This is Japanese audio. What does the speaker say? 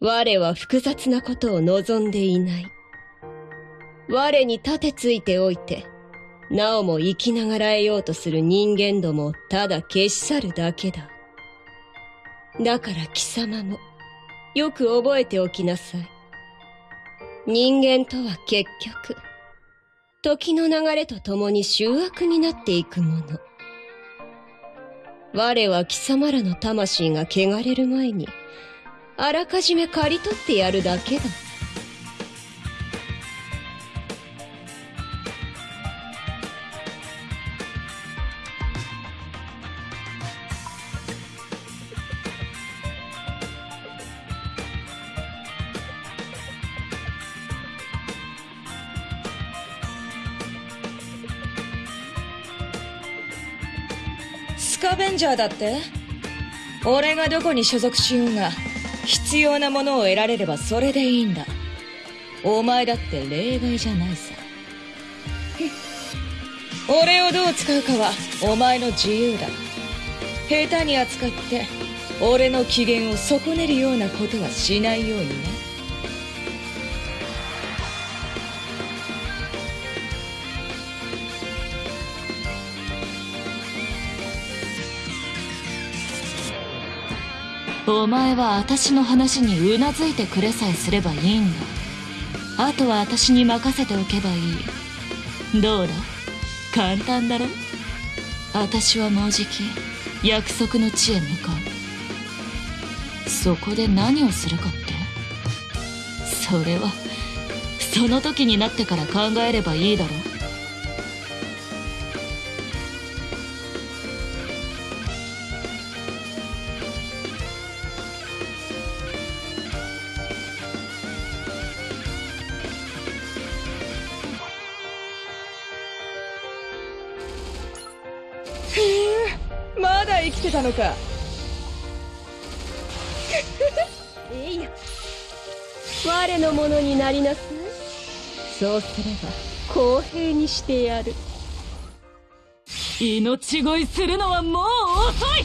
我は複雑なことを望んでいない。我に盾ついておいて、なおも生きながらえようとする人間どもをただ消し去るだけだ。だから貴様も、よく覚えておきなさい。人間とは結局、時の流れと共に醜悪になっていくもの。我は貴様らの魂が汚れる前に、あらかじめ刈り取ってやるだけだ。スカベンジャーだって？俺がどこに所属しようが必要なものを得られればそれでいいんだ。お前だって例外じゃないさ。俺をどう使うかはお前の自由だ。下手に扱って俺の機嫌を損ねるようなことはしないようにね。お前は私の話にうなずいてくれさえすればいいんだ。あとは私に任せておけばいい。どうだ？簡単だろ？私はもうじき約束の地へ向かう。そこで何をするかって？それはその時になってから考えればいいだろう。まだ生きてたのか えいや。我のものになりなさい。そうすれば、公平にしてやる。命乞いするのはもう遅い